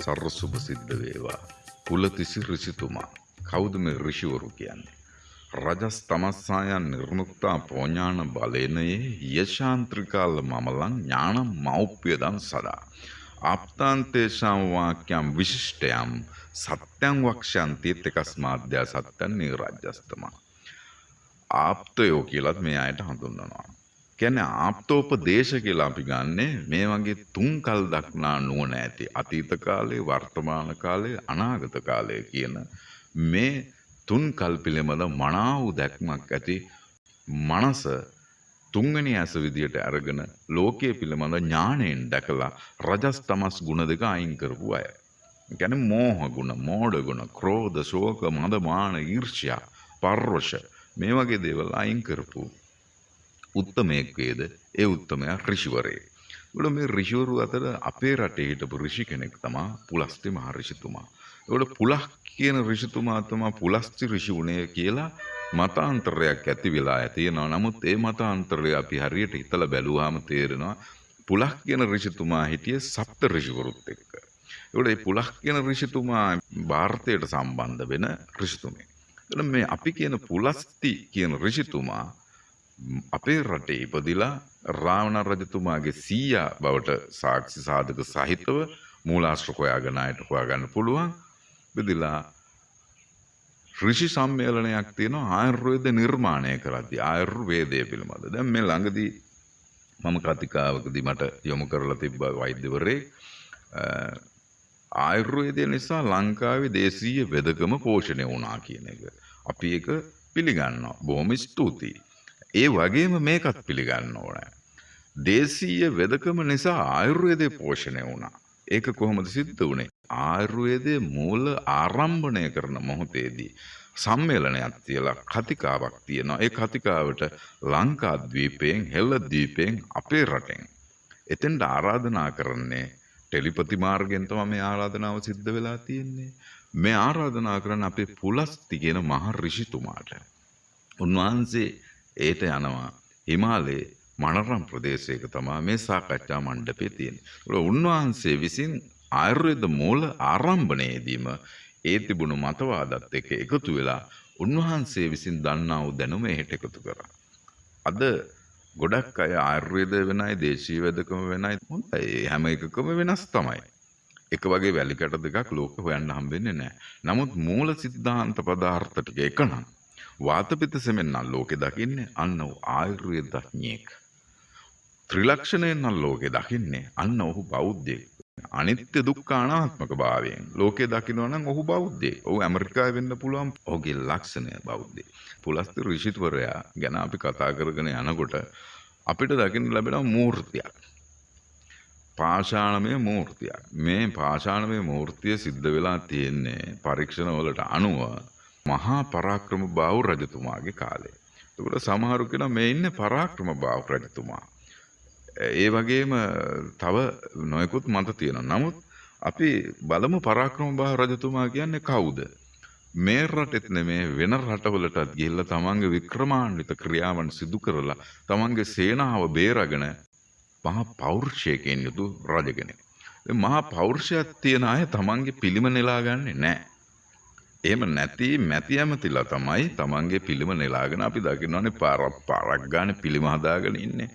සර්ව සුභ සිද්ධ වේවා. කුලතිසි ඍෂිතුමා. කවුද මේ ඍෂිවරු කියන්නේ? රජස් තමස්සායන් නිර්මුක්තා පෝඥාන බලේනයේ යශාන්ත්‍රිකාල මමලං ඥානම් මෞප්‍යදන් සදා. ආප්තාන්තේශාම් වාක්‍යම් විශිෂ්ටයම් සත්‍යං වක්ෂන්ති තකස්මාද්‍යා සත්‍යන් නිරාජ්‍යස්තමා. ආප්තයෝ කියලත් මේ අයට හඳුන්වනවා. කියන්නේ ආප්තෝපදේශ කියලා අපි ගන්නෙ මේ වගේ තුන් කල් දක්නා නුවණ ඇති අතීත කාලේ වර්තමාන කාලේ අනාගත කාලය කියන මේ තුන් කල් පිළිබඳ මනාව දැක්මක් ඇති මනස තුන්වෙනි ඇස විදියට අරගෙන ලෝකයේ පිළිබඳ ඥාණයෙන් දැකලා රජස් තමස් ගුණ දෙක අයින් කරපු අය. ගැන මෝහ ගුණ මෝඩ ගුණ ක්‍රෝධ ශෝක මද මාන ඊර්ෂ්‍යා පර්වශ මේ වගේ දේවල් අයින් කරපු උත්තමයෙක් වේද ඒ උත්තමයා ඍෂිවරේ. ඒවල මේ ඍෂිවරු අතර අපේ රටේ හිටපු ඍෂි කෙනෙක් තමයි පුලස්ති මහරිෂිතුමා. ඒවල පුලහ කියන ඍෂිතුමා තමයි පුලස්ති ඍෂි වුණේ කියලා මතාන්තරයක් ඇති වෙලා තියෙනවා. නමුත් ඒ මතාන්තරය අපි හරියට හිතලා බැලුවාම තේරෙනවා පුලහ කියන ඍෂිතුමා හිටියේ සප්ත ඍෂිවරුත් එක්ක. ඒකට මේ පුලහ කියන ඍෂිතුමා ಭಾರತයට සම්බන්ධ වෙන ඍෂිතුමෙක්. එතන මේ අපි කියන පුලස්ති කියන ඍෂිතුමා අපේ රටේ ඉපදිලා රාවණ රජතුමාගේ සීයා බවට සාක්ෂි සාධක සහිතව මූලාශ්‍ර හොයාගෙන අයට හොයාගන්න පුළුවන් බෙදිලා ඍෂි සම්මේලනයක් තියෙනවා ආයුර්වේද නිර්මාණය කරද්දී ආයුර්වේදය පිළිබඳ. දැන් මේ ළඟදී මම කතිකාවකදී මට යොමු කරලා තිබ්බ වෛද්‍යවරයෙක් ආයුර්වේදය නිසා ලංකාවේ දේශීය වෙදකම පෝෂණය වුණා කියන එක. අපි ඒක පිළිගන්නවා. බොහොම ස්තුතියි. ඒ වගේම මේකත් පිළිගන්න ඕන. දේශීය වෙදකම නිසා ආයුර්වේදය පෝෂණය වුණා. ඒක කොහොමද සිද්ධ වුණේ? ආයුර්වේදයේ මූල ආරම්භණය කරන මොහොතේදී සම්මේලනයක් තියලා කතිකාවක් තියෙනවා. ඒ කතිකාවට ලංකාද්වීපයෙන් හෙළද්වීපයෙන් අපේ රටෙන් එතෙන්ට ආරාධනා කරන්නේ ටෙලිපති මාර්ගයෙන් තමයි මේ ආරාධනාව සිද්ධ වෙලා තියෙන්නේ. මේ ආරාධනා කරන අපේ පුලස්ති කියන මහ ඍෂිතුමාට. උන්වහන්සේ ඒට යනවා හිමාලයේ මනරම් ප්‍රදේශයක තමා මේ සාකච්ඡා මණ්ඩපේ තියෙන. උන්වහන්සේ විසින් ආයුර්වේද මූල ආරම්භණයේදීම ඒ තිබුණු මතවාදත් එක්ක එකතු වෙලා උන්වහන්සේ විසින් දන්නා වූ දැනුම එහෙට එකතු කරා. අද ගොඩක් අය ආයුර්වේද වෙනයි දේශීය වෙදකම වෙනයි හොඳයි හැම එකකම වෙනස් තමයි. එක වගේ වැලිකට දෙකක් ලෝක හොයන්න හම්බෙන්නේ නැහැ. නමුත් මූල සිද්ධාන්ත පදාර්ථ ටික එක නම් වාතපිත සෙමෙන් නම් ලෝකෙ දකින්නේ අන්න ඔහු ආයුර්වේදඥයෙක්. ත්‍රිලක්ෂණයෙන් නම් ලෝකෙ දකින්නේ අන්න ඔහු බෞද්ධයෙක්. අනිත්‍ය දුක්ඛ අනාත්මක භාවයෙන් ලෝකේ දකිනවා නම් ඔහු බෞද්ධයෙක්. ඔහු ඇමරිකාවේ වෙන්න පුළුවන්. ඔහුගේ ලක්ෂණය බෞද්ධයෙක්. පුලස්ති ඍෂිතුවරයා ගැන අපි කතා කරගෙන යනකොට අපිට දකින්න ලැබෙන මූර්තියක්. පාෂාණමය මූර්තියක්. මේ පාෂාණමය මූර්තිය සිද්ධ වෙලා තියෙන්නේ පරීක්ෂණ වලට අනුව මහා පරාක්‍රම බාහු රජතුමාගේ කාලේ. එතකොට සමහරු කියනවා මේ ඉන්නේ පරාක්‍රම බාහු රජතුමා. ඒ වගේම තව නොයෙකුත් මත තියෙනවා. නමුත් අපි බලමු පරාක්‍රම බාහු රජතුමා කියන්නේ කවුද? මේ රටෙත් නෙමේ වෙන රටවලටත් ගිහිල්ලා තමන්ගේ වික්‍රමාන්විත ක්‍රියාවන් සිදු කරලා තමන්ගේ සේනාව බේරගෙන මහා පෞරුෂයකින් යුතු රජ කෙනෙක්. මහා පෞරුෂයක් තියෙන අය තමන්ගේ පිළිම නෙලා ගන්නේ නැහැ. එහෙම නැති මැති ඇමතිලා තමයි තමන්ගේ පිළිම නෙලාගෙන අපි දකින්නවනේ පාරක් පාරක් ගානේ පිළිම හදාගෙන ඉන්නේ.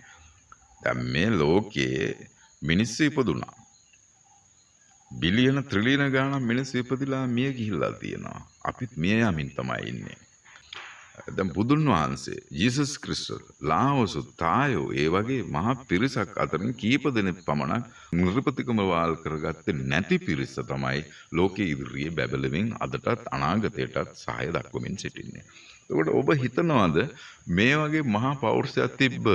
දැන් මේ ලෝකයේ මිනිස්සු ඉපදුනා. බිලියන ත්‍රිලියන ගාණක් මිනිස්සු ඉපදිලා මිය ගිහිල්ලා තියෙනවා. අපිත් මිය යමින් තමයි ඉන්නේ. දැන් බුදුන් වහන්සේ ජීසස් ක්‍රිස්තුස් ලාවසු තායෝ ඒ වගේ මහා පිරිසක් අතරින් කීප දෙනෙක් පමණක් නිර්පතිකම වාල් කරගත්තේ නැති පිරිස තමයි ලෝකයේ ඉදිරියේ බැබලෙමින් අදටත් අනාගතයටත් සහාය දක්වමින් සිටින්නේ. එතකොට ඔබ හිතනවාද මේ වගේ මහා පෞරුෂයක් තිබ්බ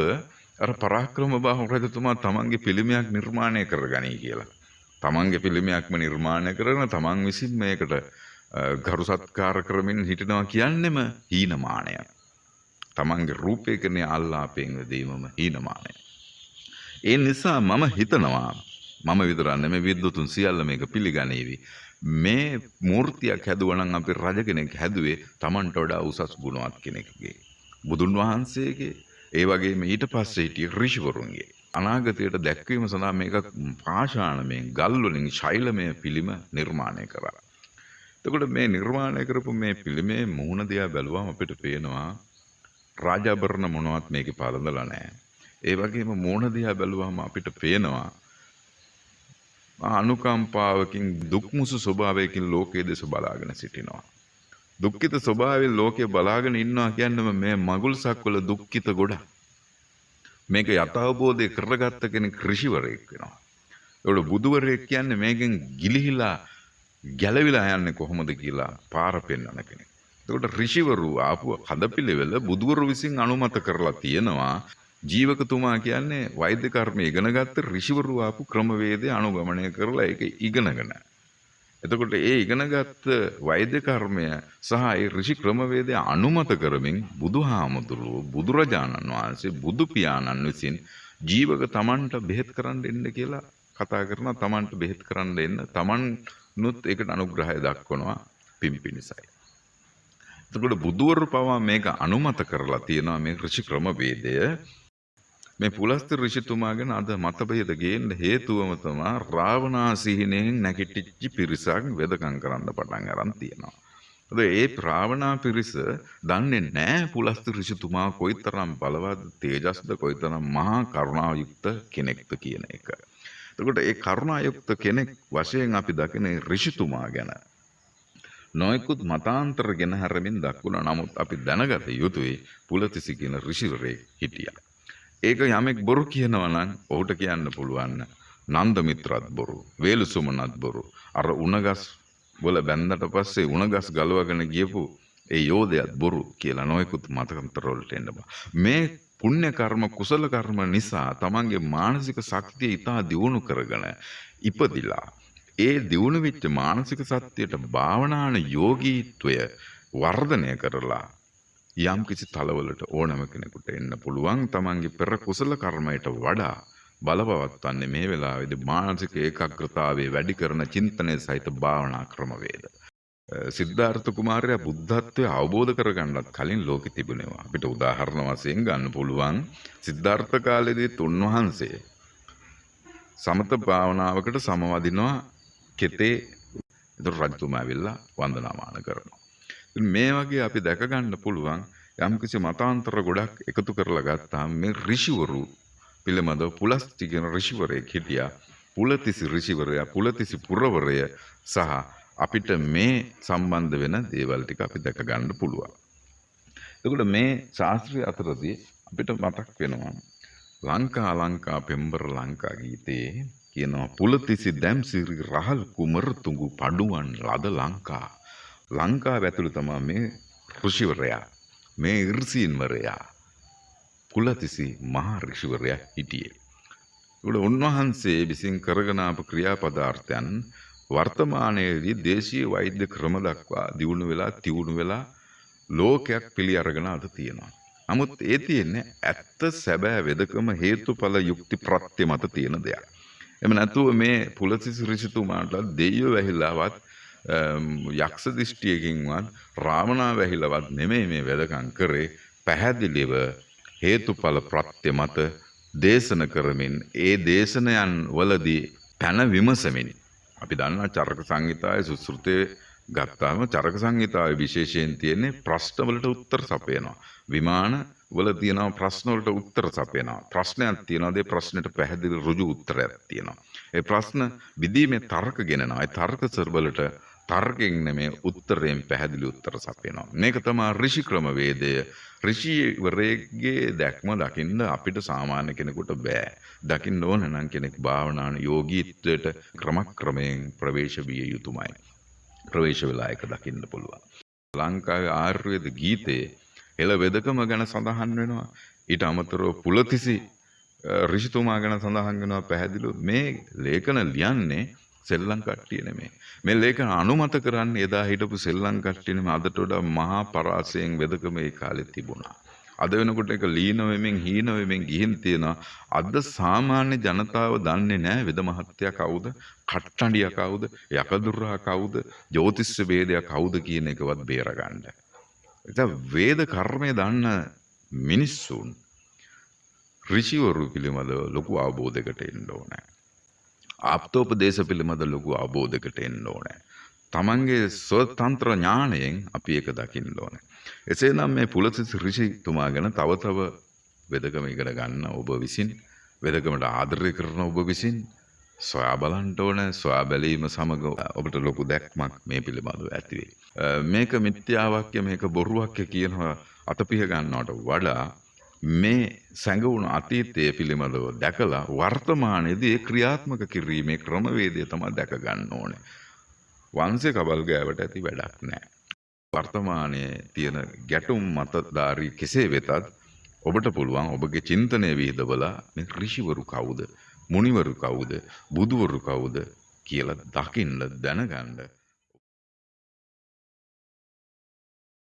අර පරාක්‍රම බාහු රජතුමා තමන්ගේ පිළිමයක් නිර්මාණය කරගනී කියලා. තමන්ගේ පිළිමයක්ම නිර්මාණය කරන තමන් විසින් මේකට ගරු සත්කාර කරමින් හිටිනවා කියන්නෙම හීනමානය. තමන්ගේ රූපය කරනේ අල්ලාපයෙන් දීමම හීනමානය. ඒ නිසා මම හිතනවා මම විතරන්න මේ විද්දුතුන් සියල්ල මේක පිළිගනීවි. මේ මූර්තියක් හැදුවනම් අපි රජ කෙනෙක් හැදුවේ තමන්ට වඩා උසස් ගුණවත් කෙනෙක්ගේ. බුදුන් වහන්සේගේ ඒ වගේම ඊට පස්සේ හිටිය ඍෂිවරුන්ගේ අනාගතයට දැක්වීම සඳහා මේක පාෂාණමයෙන් ගල්වලින් ශෛලමය පිළිම නිර්මාණය කරා. එතකොට මේ නිර්මාණය කරපු මේ පිළිමේ මුහුණ දිහා බැලුවම අපිට පේනවා රාජාභරණ මොනවත් මේකේ පළඳලා නැහැ. ඒ වගේම මුහුණ දිහා බැලුවම අපිට පේනවා අනුකම්පාවකින් දුක්මුසු ස්වභාවයකින් ලෝකයේ දෙස බලාගෙන සිටිනවා. දුක්ඛිත ස්වභාවයෙන් ලෝකය බලාගෙන ඉන්නවා කියන්නම මේ මගුල් සක්වල දුක්ඛිත ගොඩක්. මේක යථාබෝධය කරගත්ත කෙනෙක් ඍෂිවරයෙක් වෙනවා. ඒකට බුදුවරයෙක් කියන්නේ මේකෙන් ගිලිහිලා ගැලවිලා යන්නේ කොහොමද කියලා පාර පෙන්වන කෙනෙක්. එතකොට ඍෂිවරු ආපු හදපිළිවෙල බුදුවරු විසින් අනුමත කරලා තියෙනවා. ජීවකතුමා කියන්නේ වෛද්‍ය කර්ම ඉගෙන ගත්ත ඍෂිවරු ආපු ක්‍රමවේදය අනුගමනය කරලා ඒක ඉගෙනගෙන. එතකොට ඒ ඉගෙනගත්ත වෛද්‍ය කර්මය සහ ඒ ඍෂි ක්‍රමවේදය අනුමත කරමින් බුදුහාමුදුරුවෝ බුදුරජාණන් වහන්සේ බුදු පියාණන් විසින් ජීවක තමන්ට බෙහෙත් කරන්න එන්න කියලා කතා කරන තමන්ට බෙහෙත් කරන්න එන්න තමන්නුත් ඒකට අනුග්‍රහය දක්වනවා පින් පිණිසයි. එතකොට බුදුවරු පවා මේක අනුමත කරලා තියෙනවා මේ ඍෂි ක්‍රමවේදය මේ පුලස්ත ඍෂිතුමා ගැන අද මතභේද ගේන්න හේතුවම තමා රාවණාසිහිනෙන් නැගිටිච්ච පිරිසක් වෙදකම් කරන්න පටන් අරන් තියෙනවා. අද ඒ රාවණා පිරිස දන්නේ නැහැ පුලස්ත ඍෂිතුමා කොයිතරම් බලවත් තේජස්ද කොයිතරම් මහා කරුණායුක්ත කෙනෙක්ද කියන එක. එතකොට ඒ කරුණායුක්ත කෙනෙක් වශයෙන් අපි දකින ඍෂිතුමා ගැන නොයෙකුත් මතාන්තර ගෙන හැරමින් දක්වුණා. නමුත් අපි දැනගත යුතුයි පුලතිසි කියන ඍෂිවරයෙක් හිටියා. ඒක යමෙක් බොරු කියනවා නම් ඔහුට කියන්න පුළුවන් නන්ද මිත්‍රත් බොරු, වේලුසුමනත් බොරු. අර උණගස් වල බැන්දට පස්සේ උණගස් ගලවගෙන ගියපු ඒ යෝධයත් බොරු කියලා නොයෙකුත් මතකන්තර වලට එන්න මේ පුණ්‍ය කර්ම කුසල කර්ම නිසා තමන්ගේ මානසික ශක්තිය ඉතා දියුණු කරගෙන ඉපදිලා ඒ දියුණු වෙච්ච මානසික සත්‍යයට භාවනාන යෝගීත්වය වර්ධනය කරලා යම් කිසි තලවලට ඕනම කෙනෙකුට එන්න පුළුවන් තමන්ගේ පෙර කුසල කර්මයට වඩා බලපවත්වන්නේ මේ වෙලාවේදී මානසික ඒකාග්‍රතාවයේ වැඩි කරන චින්තනය සහිත භාවනා ක්‍රමවේද. සිද්ධාර්ථ කුමාරයා බුද්ධත්වය අවබෝධ කරගන්නත් කලින් ලෝකෙ තිබුණේවා. අපිට උදාහරණ වශයෙන් ගන්න පුළුවන් සිද්ධාර්ථ කාලේදී උන්වහන්සේ සමත භාවනාවකට සමවදිනවා කෙතේ එතකොට රජතුමා ඇවිල්ලා වන්දනාමාන කරනවා. මේ වගේ අපි දැක ගන්න පුළුවන් යම්කිසි මතාන්තර ගොඩක් එකතු කරලා ගත්තාම මේ ඍෂිවරු පිළිබඳව පුලස්ති කියන ඍෂිවරයෙක් හිටියා. පුලතිසි ඍෂිවරයා පුලතිසි පුරවරය සහ අපිට මේ සම්බන්ධ වෙන දේවල් ටික අපි දැක ගන්න පුළුවන්. එතකොට මේ ශාස්ත්‍රීය අතරදී අපිට මතක් වෙනවා ලංකා ලංකා පෙම්බර ලංකා ගීතයේ කියනවා පුලතිසි දැම්සිරි රහල් කුමරතුඟු පඩුවන් ලද ලංකා ලංකාව ඇතුළු තමා මේ ඍෂිවරයා මේ ඉර්සීන්වරයා කුලතිසි මහා ඍෂිවරයා හිටියේ. ඒකට උන්වහන්සේ විසින් කරගෙන ආපු ක්‍රියාපදාර්ථයන් වර්තමානයේදී දේශීය වෛද්‍ය ක්‍රම දක්වා දියුණු වෙලා තියුණු වෙලා ලෝකයක් පිළි අරගෙන අද තියෙනවා. නමුත් ඒ තියෙන්නේ ඇත්ත සැබෑ වෙදකම හේතුඵල යුක්ති ප්‍රත්‍ය මත තියෙන දෙයක්. එම නැතුව මේ පුලසිසි ඍෂිතුමාට දෙයියෝ වැහිලාවත් යක්ෂ දිෂ්ටියකින්වත් රාවණා වැහිලවත් නෙමෙයි මේ වැදකම් කරේ පැහැදිලිව හේතුඵල ප්‍රත්‍ය මත දේශන කරමින් ඒ දේශනයන් වලදී පැන විමසමින් අපි දන්නා චරක සංහිතාවේ සුසෘතයේ ගත්තාම චරක සංහිතාවේ විශේෂයෙන් තියෙන්නේ ප්‍රශ්නවලට උත්තර සපයනවා. විමාන වල තියෙනවා ප්‍රශ්නවලට උත්තර සපයනවා. ප්‍රශ්නයක් තියෙනවා ඒ ප්‍රශ්නෙට පැහැදිලි ඍජු උත්තරයක් තියෙනවා. ඒ ප්‍රශ්න විදීමේ තර්ක ගෙනනවා. ඒ තර්ක සර්වලට තර්කයෙන් නෙමේ උත්තරයෙන් පැහැදිලි උත්තර සපයනවා. මේක තමා ඍෂි ක්‍රමවේදය. ඍෂිවරයෙක්ගේ දැක්ම දකින්න අපිට සාමාන්‍ය කෙනෙකුට බෑ. දකින්න ඕන නම් කෙනෙක් භාවනාන යෝගීත්වයට ක්‍රමක්‍රමයෙන් ප්‍රවේශ විය යුතුමයි. ප්‍රවේශ වෙලා එක දකින්න පුළුවන්. ලංකාවේ ආයුර්වේද ගීතයේ එළ වෙදකම ගැන සඳහන් වෙනවා. ඊට අමතරව පුලතිසි ඍෂිතුමා ගැන සඳහන් වෙනවා පැහැදිලිව මේ ලේඛන ලියන්නේ සෙල්ලම් කට්ටිය නෙමේ. මේ ලේඛන අනුමත කරන්නේ එදා හිටපු සෙල්ලම් කට්ටිය නෙමේ අදට වඩා මහා පරාසයෙන් වෙදකම ඒ කාලේ තිබුණා. අද වෙනකොට ඒක ලීන වෙමින් හීන වෙමින් ගිහින් තියෙනවා. අද සාමාන්‍ය ජනතාව දන්නේ නැහැ වෙද මහත්තයා කවුද, කට්ටඬියා කවුද, යකදුරා කවුද, ජ්‍යොතිෂ වේදයා කවුද කියන එකවත් බේරගන්න. ඒක වේද කර්මය දන්න මිනිස්සුන් ඍෂිවරු පිළිබඳව ලොකු අවබෝධයකට එන්න ඕනේ. ආප්තෝපදේශ පිළිබඳ ලොකු අවබෝධයකට එන්න ඕනේ. තමන්ගේ ස්වතන්ත්‍ර ඥාණයෙන් අපි ඒක දකින්න ඕනේ. එසේනම් මේ පුලසිස් ඍෂිතුමා ගැන තව තව වෙදකම ඉගෙන ගන්න ඔබ විසින් වෙදකමට ආදරය කරන ඔබ විසින් සොයා බලන්න ඕන සොයා බැලීම සමග ඔබට ලොකු දැක්මක් මේ පිළිබඳව ඇති වෙයි. මේක මිත්‍යාවාක්‍ය මේක බොරුවක්ය කියනවා අතපිහ ගන්නවට වඩා මේ සැඟවුණු අතීතය පිළිබඳව දැකලා වර්තමානයේදී ඒ ක්‍රියාත්මක කිරීමේ ක්‍රමවේදය තමයි දැක ගන්න ඕනේ. වංශේ කබල් ගෑවට ඇති වැඩක් නැහැ. වර්තමානයේ තියෙන ගැටුම් මතධාරී කෙසේ වෙතත් ඔබට පුළුවන් ඔබගේ චින්තනය විහිදවලා මේ ඍෂිවරු කවුද? මුනිවරු කවුද? බුදුවරු කවුද කියලා දකින්න දැනගන්න